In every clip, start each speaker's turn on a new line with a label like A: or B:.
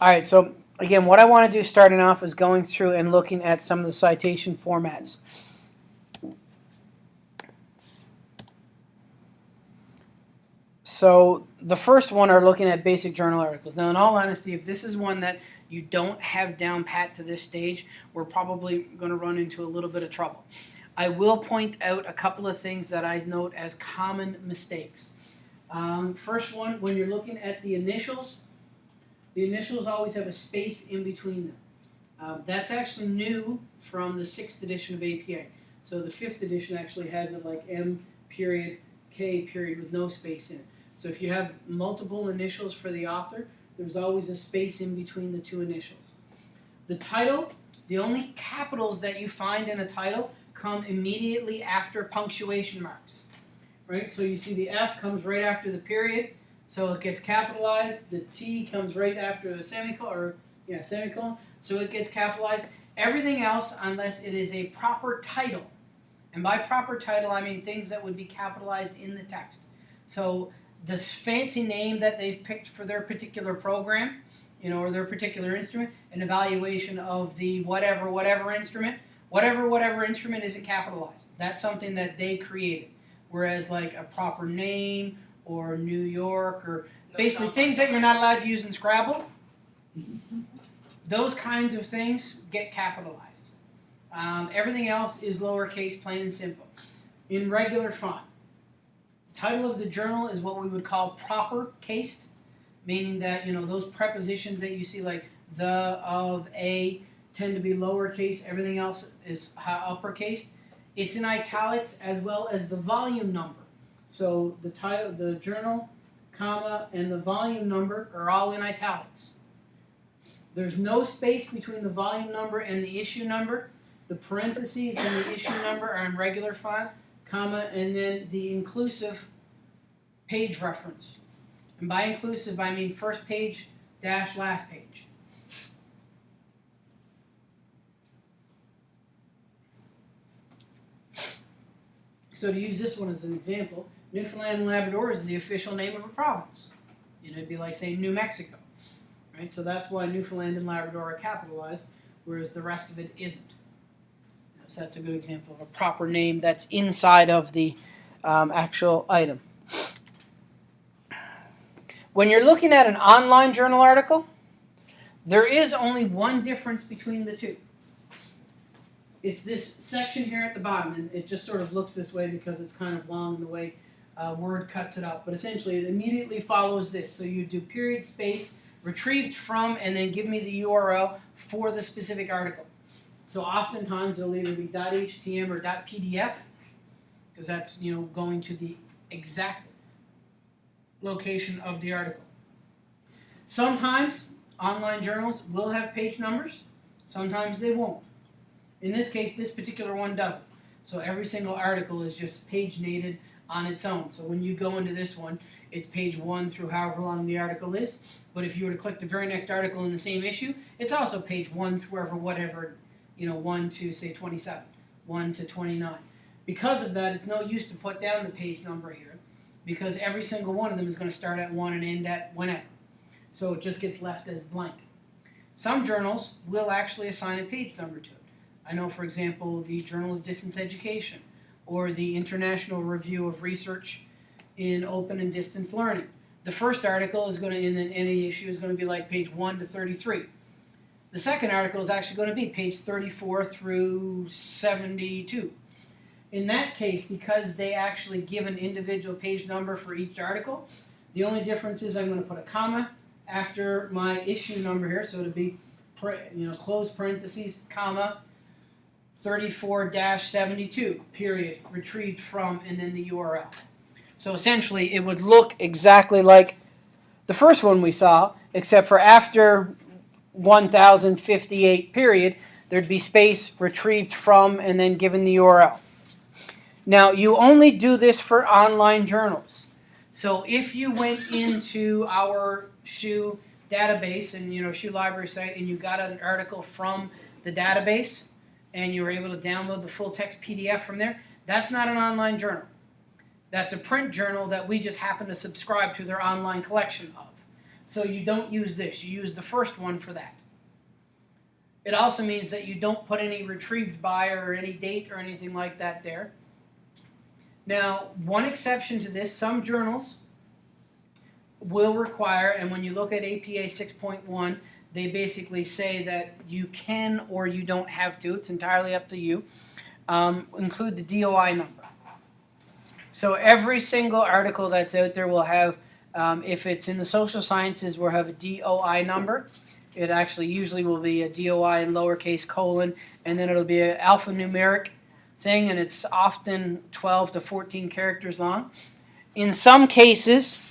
A: All right, so again, what I want to do starting off is going through and looking at some of the citation formats. So the first one are looking at basic journal articles. Now, in all honesty, if this is one that you don't have down pat to this stage, we're probably going to run into a little bit of trouble. I will point out a couple of things that I note as common mistakes. Um, first one, when you're looking at the initials, the initials always have a space in between them. Um, that's actually new from the sixth edition of APA. So the fifth edition actually has it like M period K period with no space in it. So if you have multiple initials for the author, there's always a space in between the two initials. The title, the only capitals that you find in a title come immediately after punctuation marks. Right? So you see the F comes right after the period, so it gets capitalized. The T comes right after the semicolon, or yeah, semicolon, so it gets capitalized. Everything else, unless it is a proper title, and by proper title I mean things that would be capitalized in the text. So this fancy name that they've picked for their particular program, you know, or their particular instrument, an evaluation of the whatever, whatever instrument, whatever, whatever instrument isn't capitalized. That's something that they created. Whereas like a proper name or New York or basically things that you're not allowed to use in Scrabble, those kinds of things get capitalized. Um, everything else is lowercase, plain and simple. In regular font, The title of the journal is what we would call proper cased, meaning that you know those prepositions that you see like the, of, a tend to be lowercase. Everything else is uppercase. It's in italics as well as the volume number. So the title, the journal, comma, and the volume number are all in italics. There's no space between the volume number and the issue number. The parentheses and the issue number are in regular font comma, and then the inclusive page reference. And by inclusive, I mean first page dash last page. So to use this one as an example, Newfoundland and Labrador is the official name of a province. Know, it'd be like saying New Mexico. Right? So that's why Newfoundland and Labrador are capitalized, whereas the rest of it isn't. So that's a good example of a proper name that's inside of the um, actual item. When you're looking at an online journal article, there is only one difference between the two. It's this section here at the bottom, and it just sort of looks this way because it's kind of long the way uh, Word cuts it up. But essentially, it immediately follows this. So you do period space, retrieved from, and then give me the URL for the specific article. So oftentimes it'll either be .htm or .pdf because that's you know going to the exact location of the article. Sometimes online journals will have page numbers, sometimes they won't. In this case, this particular one doesn't. So every single article is just paginated on its own. So when you go into this one, it's page one through however long the article is. But if you were to click the very next article in the same issue, it's also page one through whatever you know, 1 to, say, 27, 1 to 29. Because of that, it's no use to put down the page number here, because every single one of them is going to start at 1 and end at whenever. So it just gets left as blank. Some journals will actually assign a page number to it. I know, for example, the Journal of Distance Education, or the International Review of Research in Open and Distance Learning. The first article is going to, in any issue, is going to be like page 1 to 33. The second article is actually going to be page 34 through 72. In that case, because they actually give an individual page number for each article, the only difference is I'm going to put a comma after my issue number here, so it'll be you know close parentheses, comma, 34-72, period, retrieved from, and then the URL. So essentially, it would look exactly like the first one we saw, except for after 1058 period, there'd be space retrieved from and then given the URL. Now, you only do this for online journals. So if you went into our SHU database and you know SHU library site and you got an article from the database and you were able to download the full text PDF from there, that's not an online journal. That's a print journal that we just happen to subscribe to their online collection of. So you don't use this, you use the first one for that. It also means that you don't put any retrieved by or any date or anything like that there. Now, one exception to this, some journals will require, and when you look at APA 6.1, they basically say that you can or you don't have to, it's entirely up to you, um, include the DOI number. So every single article that's out there will have, um, if it's in the social sciences, will have a DOI number. It actually usually will be a DOI in lowercase colon, and then it'll be an alphanumeric thing, and it's often 12 to 14 characters long. In some cases,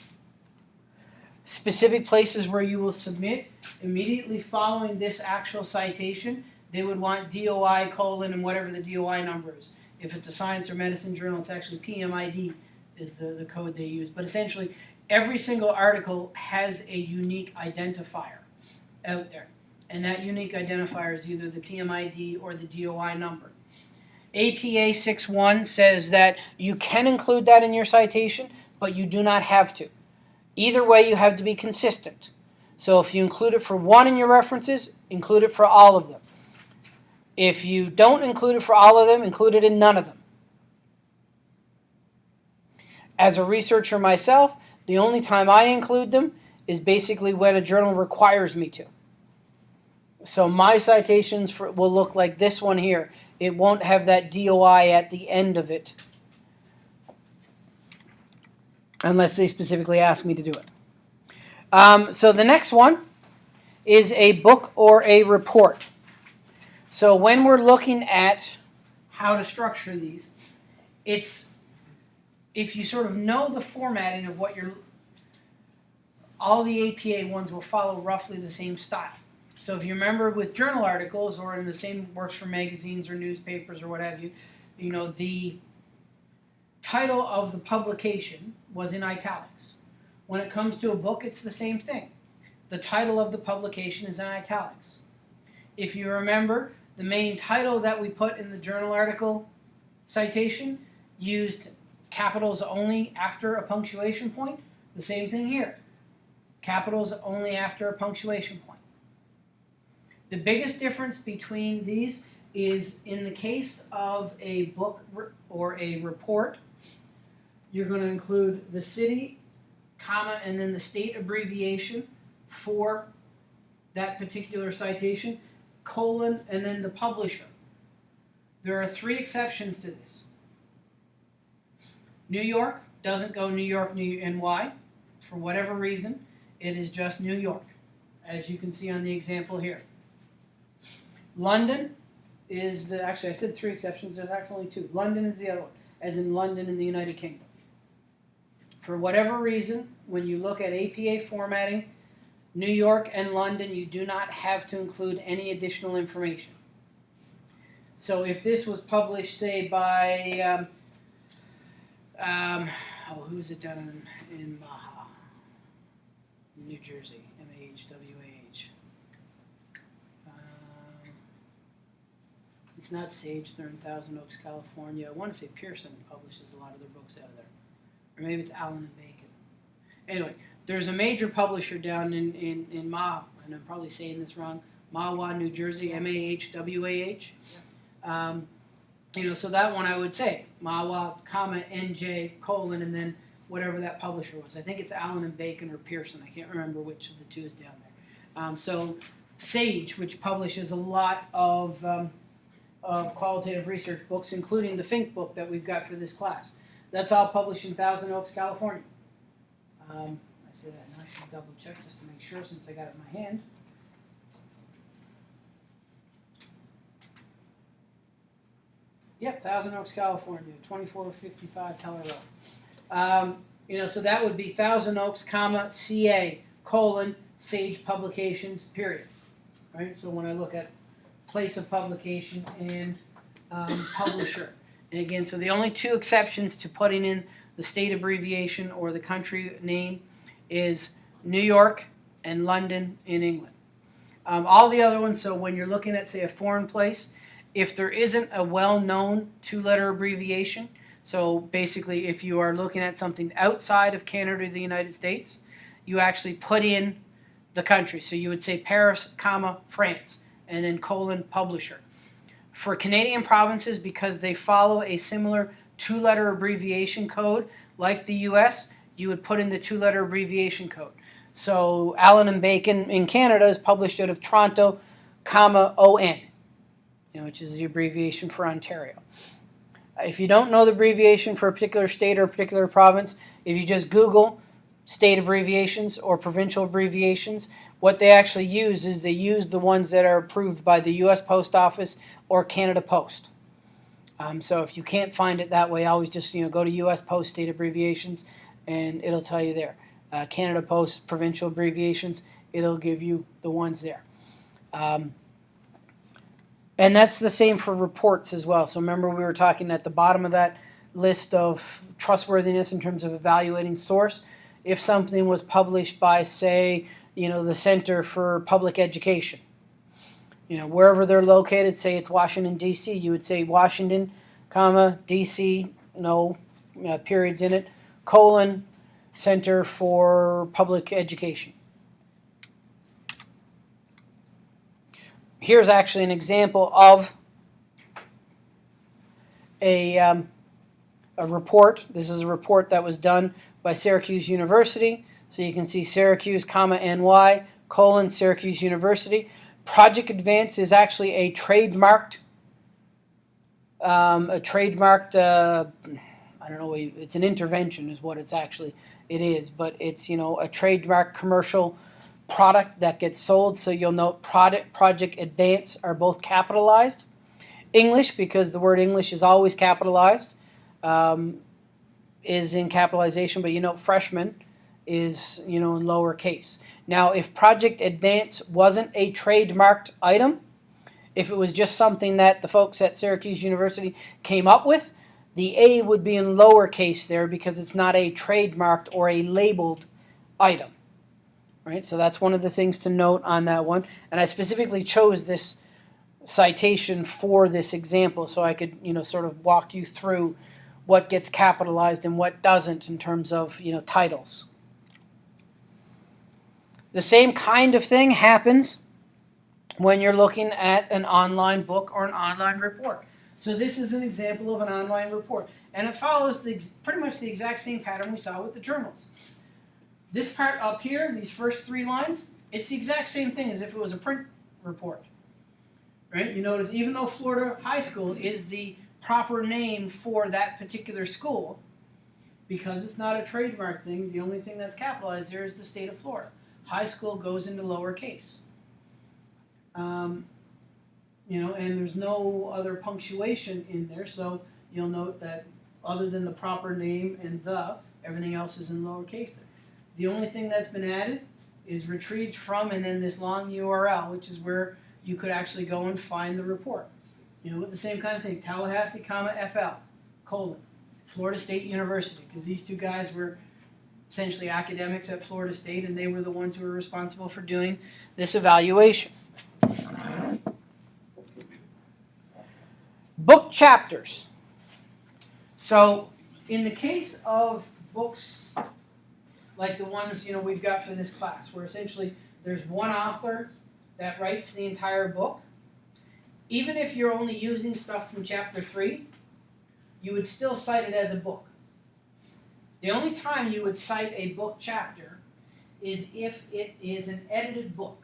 A: specific places where you will submit, immediately following this actual citation, they would want DOI colon and whatever the DOI number is. If it's a science or medicine journal, it's actually PMID is the, the code they use. But essentially, every single article has a unique identifier out there. And that unique identifier is either the PMID or the DOI number. APA 6.1 says that you can include that in your citation, but you do not have to. Either way, you have to be consistent. So if you include it for one in your references, include it for all of them. If you don't include it for all of them, include it in none of them. As a researcher myself, the only time I include them is basically when a journal requires me to. So my citations for, will look like this one here. It won't have that DOI at the end of it unless they specifically ask me to do it. Um, so the next one is a book or a report. So when we're looking at how to structure these, it's if you sort of know the formatting of what you're all the APA ones will follow roughly the same style. So if you remember with journal articles or in the same works for magazines or newspapers or what have you, you know, the title of the publication was in italics. When it comes to a book, it's the same thing. The title of the publication is in italics. If you remember, the main title that we put in the journal article citation used capitals only after a punctuation point. The same thing here. Capitals only after a punctuation point. The biggest difference between these is in the case of a book or a report, you're going to include the city, comma, and then the state abbreviation for that particular citation, colon, and then the publisher. There are three exceptions to this. New York doesn't go New York, New NY. For whatever reason, it is just New York, as you can see on the example here. London is the, actually I said three exceptions, there's actually only two. London is the other one, as in London in the United Kingdom. For whatever reason, when you look at APA formatting, New York and London, you do not have to include any additional information. So if this was published, say, by, um, um, oh, who is it done in, in Mahwah, New Jersey, M-A-H-W-A-H. Um, it's not Sage, they're in Thousand Oaks, California. I want to say Pearson publishes a lot of their books out of there. Or maybe it's Allyn and Bacon. Anyway, there's a major publisher down in, in, in Ma, and I'm probably saying this wrong, Mahwah, New Jersey, M-A-H-W-A-H. Um, you know, so that one I would say, Mahwah, comma, N-J, colon, and then whatever that publisher was. I think it's Allyn and Bacon or Pearson. I can't remember which of the two is down there. Um, so Sage, which publishes a lot of, um, of qualitative research books, including the Fink book that we've got for this class. That's all published in Thousand Oaks, California. Um, I say that, and I should double check just to make sure since I got it in my hand. Yep, Thousand Oaks, California, 2455 Teller Road. Um, you know, so that would be Thousand Oaks, comma, CA, colon, Sage Publications, period. Right, so when I look at place of publication and um, publisher. And again, so the only two exceptions to putting in the state abbreviation or the country name is New York and London in England. Um, all the other ones, so when you're looking at, say, a foreign place, if there isn't a well-known two-letter abbreviation, so basically if you are looking at something outside of Canada or the United States, you actually put in the country. So you would say Paris, comma, France, and then colon publisher. For Canadian provinces, because they follow a similar two letter abbreviation code like the US, you would put in the two letter abbreviation code. So Allyn and Bacon in Canada is published out of Toronto, comma, ON, you know, which is the abbreviation for Ontario. If you don't know the abbreviation for a particular state or a particular province, if you just Google state abbreviations or provincial abbreviations, what they actually use is they use the ones that are approved by the U.S. Post Office or Canada Post. Um, so if you can't find it that way, always just you know go to U.S. Post state abbreviations, and it'll tell you there. Uh, Canada Post provincial abbreviations, it'll give you the ones there. Um, and that's the same for reports as well. So remember we were talking at the bottom of that list of trustworthiness in terms of evaluating source. If something was published by, say, you know, the Center for Public Education, you know, wherever they're located, say it's Washington D.C., you would say Washington, comma D.C. No uh, periods in it, colon Center for Public Education. Here's actually an example of a, um, a report. This is a report that was done by Syracuse University. So you can see Syracuse, comma NY, colon Syracuse University. Project Advance is actually a trademarked, um, a trademarked, uh, I don't know, it's an intervention is what it's actually, it is, but it's, you know, a trademark commercial product that gets sold. So you'll note product, Project Advance are both capitalized. English, because the word English is always capitalized, um, is in capitalization, but you know freshman is, you know, in lowercase. Now, if Project Advance wasn't a trademarked item, if it was just something that the folks at Syracuse University came up with, the A would be in lowercase there because it's not a trademarked or a labeled item. Right, so that's one of the things to note on that one. And I specifically chose this citation for this example so I could, you know, sort of walk you through what gets capitalized and what doesn't in terms of, you know, titles. The same kind of thing happens when you're looking at an online book or an online report. So this is an example of an online report. And it follows the, pretty much the exact same pattern we saw with the journals. This part up here, these first three lines, it's the exact same thing as if it was a print report. Right? You notice even though Florida High School is the proper name for that particular school, because it's not a trademark thing, the only thing that's capitalized there is the state of Florida. High school goes into lowercase. Um, you know, and there's no other punctuation in there, so you'll note that other than the proper name and the, everything else is in lowercase. The only thing that's been added is retrieved from and then this long URL, which is where you could actually go and find the report. You know, with the same kind of thing, Tallahassee, comma, FL, colon, Florida State University, because these two guys were essentially academics at Florida State and they were the ones who were responsible for doing this evaluation. Book chapters. So, in the case of books like the ones you know we've got for this class, where essentially there's one author that writes the entire book, even if you're only using stuff from chapter three, you would still cite it as a book. The only time you would cite a book chapter is if it is an edited book.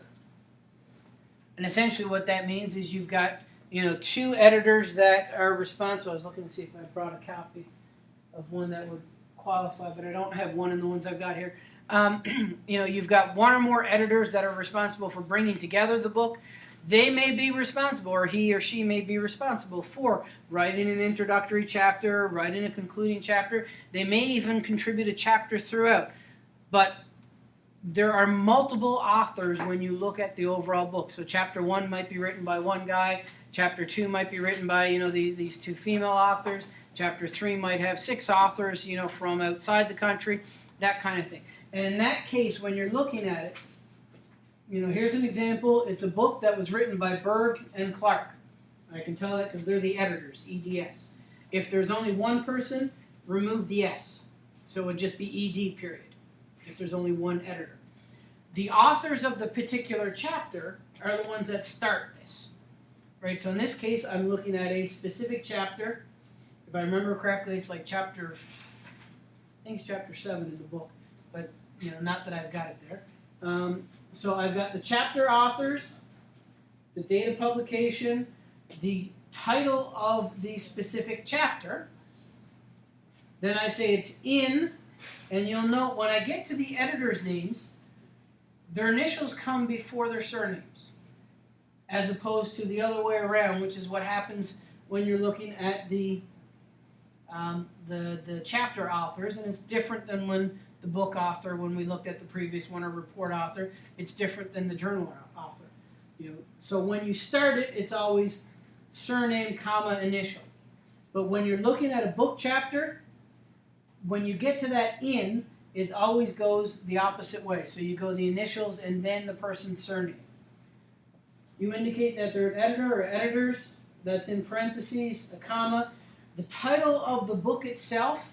A: And essentially what that means is you've got you know, two editors that are responsible. I was looking to see if I brought a copy of one that would qualify, but I don't have one in the ones I've got here. Um, you know, you've got one or more editors that are responsible for bringing together the book. They may be responsible, or he or she may be responsible for writing an introductory chapter, writing a concluding chapter. They may even contribute a chapter throughout. But there are multiple authors when you look at the overall book. So chapter one might be written by one guy, chapter two might be written by you know the, these two female authors, chapter three might have six authors you know from outside the country, that kind of thing. And in that case, when you're looking at it, you know here's an example. It's a book that was written by Berg and Clark. I can tell that because they're the editors, EDS. If there's only one person, remove the S. So it would just be ED period if there's only one editor. The authors of the particular chapter are the ones that start this. Right? So in this case, I'm looking at a specific chapter. If I remember correctly, it's like chapter, I think it's chapter seven in the book, but you know, not that I've got it there. Um, so I've got the chapter authors, the date of publication, the title of the specific chapter. Then I say it's in, and you'll note when I get to the editor's names, their initials come before their surnames, as opposed to the other way around, which is what happens when you're looking at the um, the the chapter authors, and it's different than when the book author, when we looked at the previous one, or report author, it's different than the journal author. You know, so when you start it, it's always surname, comma, initial. But when you're looking at a book chapter, when you get to that in, it always goes the opposite way. So you go the initials and then the person's surname. You indicate that they're an editor or editors. That's in parentheses, a comma. The title of the book itself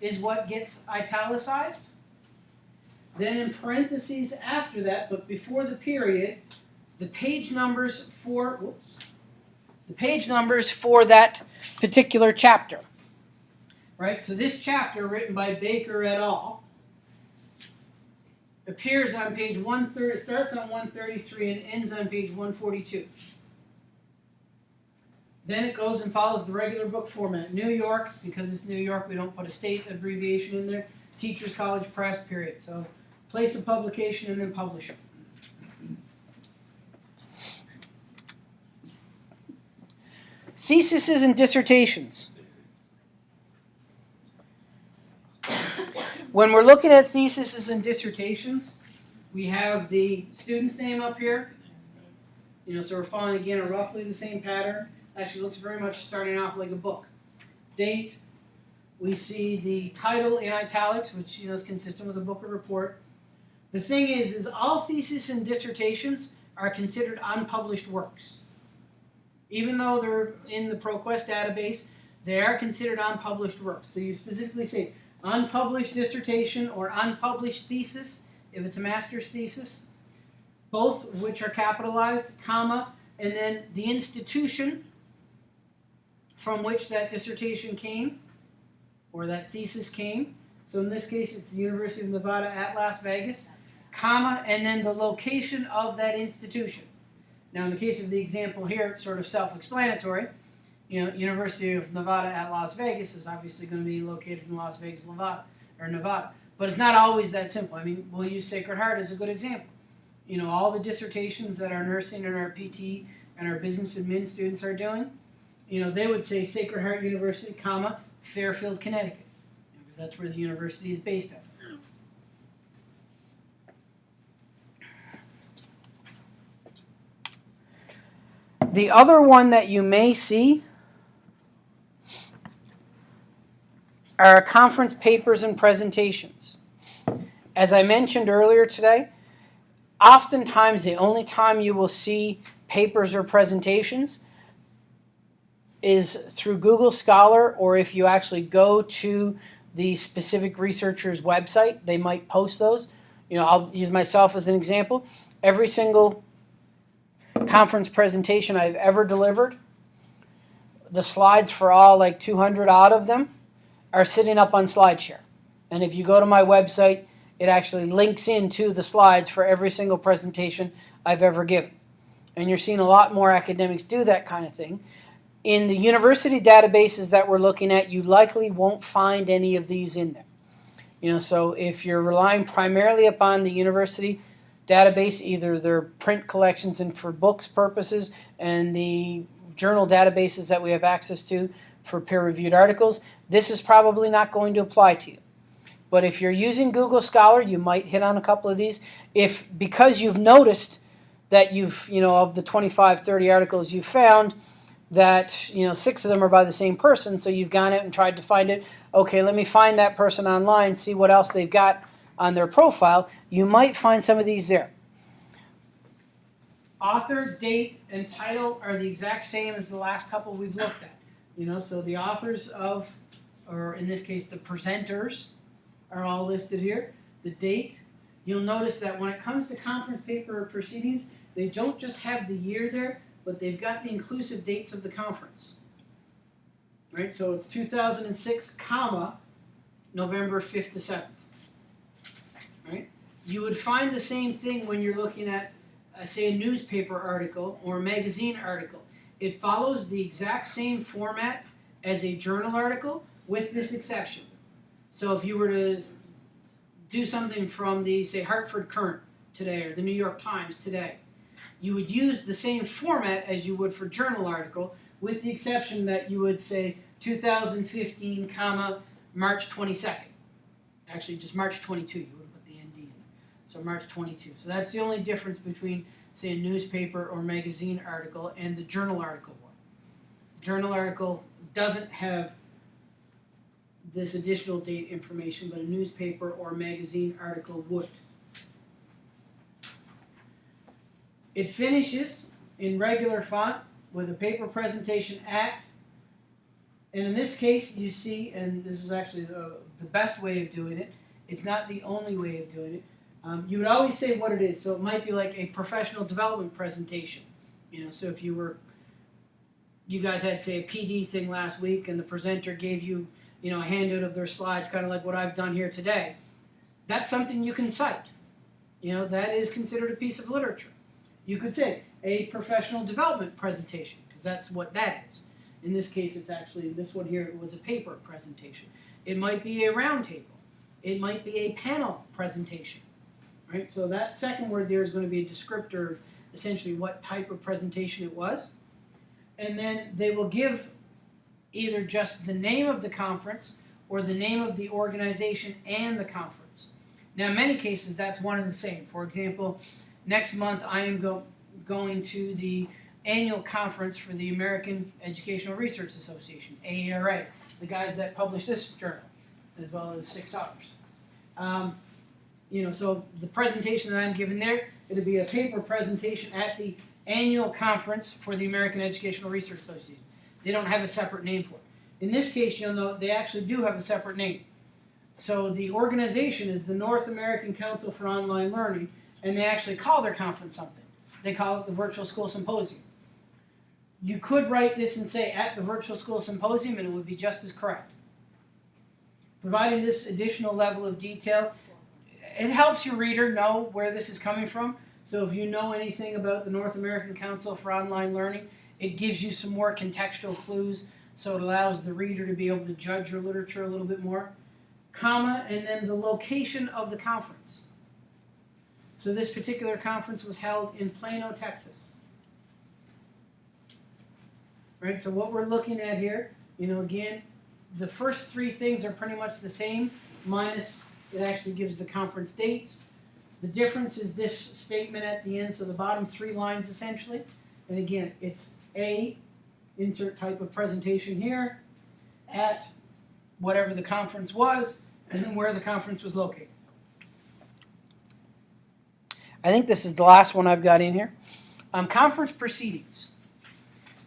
A: is what gets italicized. Then in parentheses after that, but before the period, the page numbers for whoops, the page numbers for that particular chapter. Right? So this chapter written by Baker et al. appears on page 130 starts on 133 and ends on page 142. Then it goes and follows the regular book format. New York, because it's New York, we don't put a state abbreviation in there. Teachers College Press, period. So place of publication and then publisher. Theses and dissertations. When we're looking at theses and dissertations, we have the student's name up here. You know, so we're following again a roughly the same pattern. Actually, looks very much starting off like a book. Date. We see the title in italics, which you know is consistent with a book or report. The thing is, is all theses and dissertations are considered unpublished works. Even though they're in the ProQuest database, they are considered unpublished works. So you specifically say unpublished dissertation or unpublished thesis, if it's a master's thesis, both of which are capitalized, comma, and then the institution from which that dissertation came or that thesis came. So in this case, it's the University of Nevada at Las Vegas, comma, and then the location of that institution. Now, in the case of the example here, it's sort of self-explanatory. You know, University of Nevada at Las Vegas is obviously going to be located in Las Vegas, Nevada, or Nevada. But it's not always that simple. I mean, we'll use Sacred Heart as a good example. You know, all the dissertations that our nursing and our PT and our business admin students are doing, you know, they would say Sacred Heart University, comma, Fairfield, Connecticut, because that's where the university is based at. The other one that you may see are conference papers and presentations. As I mentioned earlier today, oftentimes the only time you will see papers or presentations is through Google Scholar or if you actually go to the specific researcher's website, they might post those. You know, I'll use myself as an example. Every single conference presentation I've ever delivered, the slides for all like 200 odd of them are sitting up on SlideShare. And if you go to my website, it actually links into the slides for every single presentation I've ever given. And you're seeing a lot more academics do that kind of thing. In the university databases that we're looking at, you likely won't find any of these in there. You know, so if you're relying primarily upon the university database, either their print collections and for books purposes and the journal databases that we have access to for peer-reviewed articles, this is probably not going to apply to you. But if you're using Google Scholar, you might hit on a couple of these. If because you've noticed that you've, you know, of the 25, 30 articles you've found, that, you know, six of them are by the same person, so you've gone out and tried to find it. Okay, let me find that person online, see what else they've got on their profile, you might find some of these there. Author, date, and title are the exact same as the last couple we've looked at. You know, so the authors of, or in this case, the presenters are all listed here. The date, you'll notice that when it comes to conference paper or proceedings, they don't just have the year there, but they've got the inclusive dates of the conference. Right, so it's 2006, comma, November 5th to 7th you would find the same thing when you're looking at, uh, say, a newspaper article or a magazine article. It follows the exact same format as a journal article, with this exception. So if you were to do something from the, say, Hartford Courant today or the New York Times today, you would use the same format as you would for journal article, with the exception that you would say 2015, comma, March 22nd. Actually, just March 22. You would put the ND in. So March 22. So that's the only difference between, say, a newspaper or magazine article and the journal article one. The journal article doesn't have this additional date information, but a newspaper or magazine article would. It finishes in regular font with a paper presentation at, and in this case, you see, and this is actually the, the best way of doing it, it's not the only way of doing it. Um, you would always say what it is, so it might be like a professional development presentation. You know, so if you were, you guys had, say, a PD thing last week, and the presenter gave you, you know, a handout of their slides, kind of like what I've done here today. That's something you can cite. You know, that is considered a piece of literature. You could say a professional development presentation, because that's what that is. In this case, it's actually, this one here It was a paper presentation. It might be a roundtable. It might be a panel presentation. Right? So that second word there is going to be a descriptor of essentially what type of presentation it was. And then they will give either just the name of the conference or the name of the organization and the conference. Now, in many cases, that's one and the same. For example, next month I am go- going to the annual conference for the American Educational Research Association, AERA, the guys that publish this journal, as well as six others. Um, you know, so the presentation that I'm giving there, it'll be a paper presentation at the annual conference for the American Educational Research Association. They don't have a separate name for it. In this case, you'll know they actually do have a separate name. So the organization is the North American Council for Online Learning, and they actually call their conference something. They call it the Virtual School Symposium. You could write this and say at the Virtual School Symposium, and it would be just as correct. Providing this additional level of detail, it helps your reader know where this is coming from. So if you know anything about the North American Council for Online Learning, it gives you some more contextual clues, so it allows the reader to be able to judge your literature a little bit more. Comma, and then the location of the conference. So this particular conference was held in Plano, Texas. Right, so what we're looking at here, you know, again, the first three things are pretty much the same, minus it actually gives the conference dates. The difference is this statement at the end, so the bottom three lines essentially. And again, it's A, insert type of presentation here, at whatever the conference was, and then where the conference was located. I think this is the last one I've got in here. Um, conference proceedings.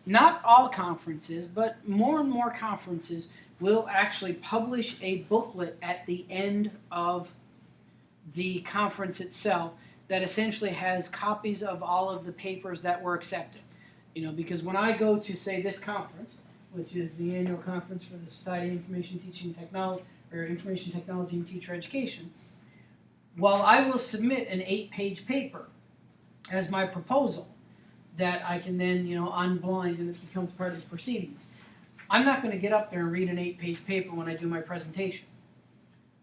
A: Not all conferences, but more and more conferences will actually publish a booklet at the end of the conference itself that essentially has copies of all of the papers that were accepted. You know, because when I go to say this conference, which is the annual conference for the Society of Information Teaching Technology or Information Technology and Teacher Education, while I will submit an eight-page paper as my proposal that I can then, you know, unblind and it becomes part of the proceedings. I'm not going to get up there and read an eight-page paper when I do my presentation.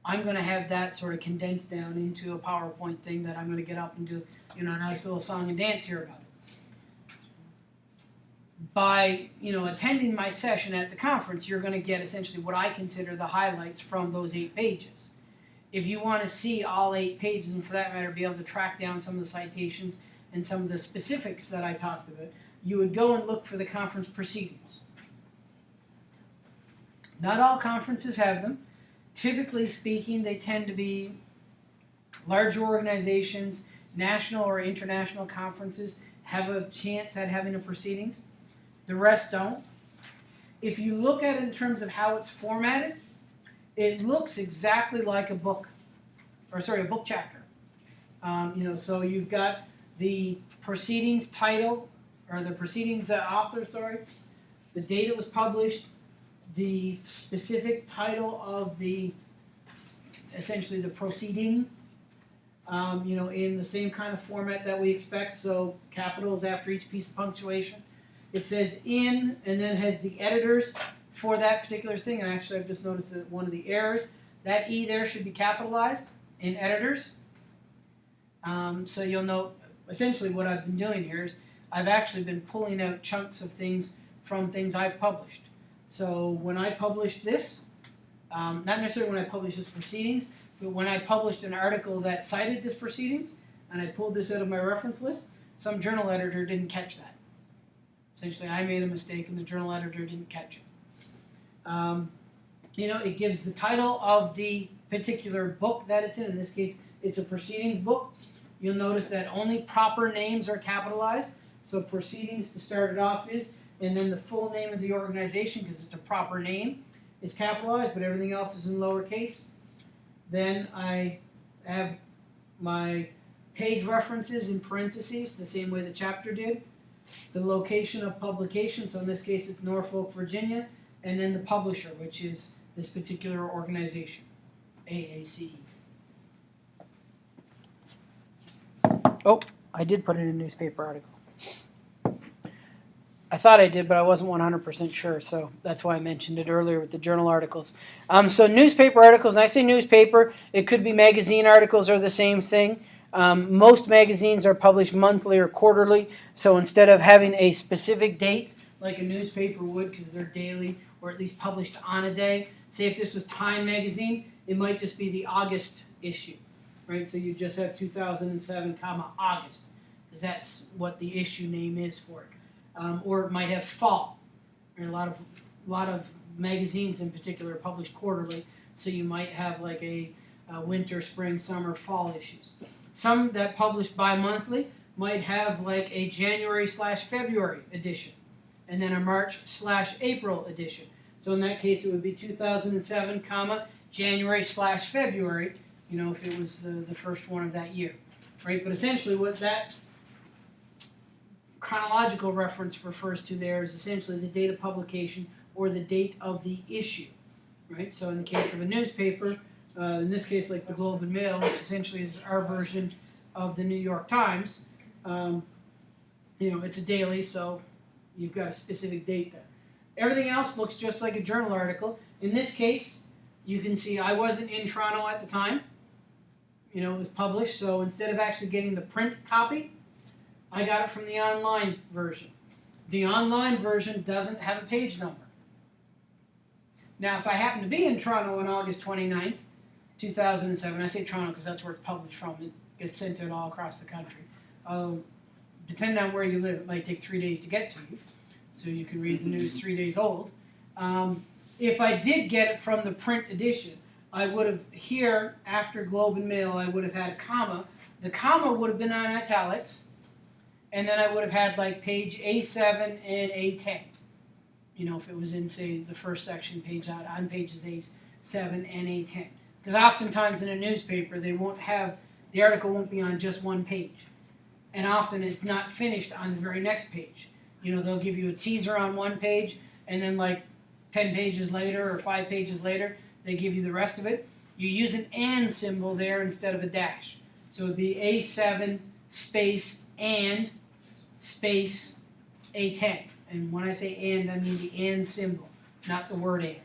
A: I'm going to have that sort of condensed down into a PowerPoint thing that I'm going to get up and do, you know, a nice little song and dance here about it. By, you know, attending my session at the conference, you're going to get essentially what I consider the highlights from those eight pages. If you want to see all eight pages, and for that matter, be able to track down some of the citations and some of the specifics that I talked about, you would go and look for the conference proceedings. Not all conferences have them. Typically speaking, they tend to be larger organizations, national or international conferences have a chance at having a proceedings. The rest don't. If you look at it in terms of how it's formatted, it looks exactly like a book, or sorry, a book chapter. Um, you know, so you've got the proceedings title, or the proceedings uh, author, sorry, the date it was published, the specific title of the, essentially the proceeding, um, you know, in the same kind of format that we expect, so capitals after each piece of punctuation. It says in, and then has the editors for that particular thing, and actually I've just noticed that one of the errors, that E there should be capitalized in editors. Um, so you'll note, essentially what I've been doing here is, I've actually been pulling out chunks of things from things I've published. So when I published this, um, not necessarily when I published this proceedings, but when I published an article that cited this proceedings, and I pulled this out of my reference list, some journal editor didn't catch that. Essentially, I made a mistake and the journal editor didn't catch it. Um, you know, it gives the title of the particular book that it's in. In this case, it's a proceedings book. You'll notice that only proper names are capitalized. So proceedings to start it off is, and then the full name of the organization, because it's a proper name, is capitalized, but everything else is in lowercase. Then I have my page references in parentheses, the same way the chapter did. The location of publication, so in this case it's Norfolk, Virginia, and then the publisher, which is this particular organization, AACE. Oh, I did put in a newspaper article. I thought I did, but I wasn't 100% sure, so that's why I mentioned it earlier with the journal articles. Um, so newspaper articles, and I say newspaper, it could be magazine articles are the same thing. Um, most magazines are published monthly or quarterly, so instead of having a specific date, like a newspaper would, because they're daily, or at least published on a day, say if this was Time magazine, it might just be the August issue, right? So you just have 2007, comma, August, because that's what the issue name is for it um, or it might have fall. And a lot of a lot of magazines in particular are published quarterly, so you might have like a, a winter, spring, summer, fall issues. Some that publish bi-monthly might have like a January slash February edition, and then a March slash April edition. So in that case, it would be 2007, comma January slash February. You know, if it was the, the first one of that year, right? But essentially, what that chronological reference refers to there is essentially the date of publication or the date of the issue, right? So in the case of a newspaper, uh, in this case like the Globe and Mail, which essentially is our version of the New York Times, um, you know, it's a daily, so you've got a specific date there. Everything else looks just like a journal article. In this case, you can see I wasn't in Toronto at the time. You know, it was published, so instead of actually getting the print copy, I got it from the online version. The online version doesn't have a page number. Now, if I happen to be in Toronto on August 29th, 2007, I say Toronto because that's where it's published from. It gets sent out all across the country. Uh, depending on where you live, it might take three days to get to you. So you can read the news three days old. Um, if I did get it from the print edition, I would have here, after Globe and Mail, I would have had a comma. The comma would have been on italics and then I would have had like page A7 and A10. You know, if it was in, say, the first section page on, on pages A7 and A10. Because oftentimes in a newspaper, they won't have, the article won't be on just one page. And often it's not finished on the very next page. You know, they'll give you a teaser on one page, and then like 10 pages later or 5 pages later, they give you the rest of it. You use an and symbol there instead of a dash. So it would be A7 space and space A10. And when I say and, I mean the and symbol, not the word and.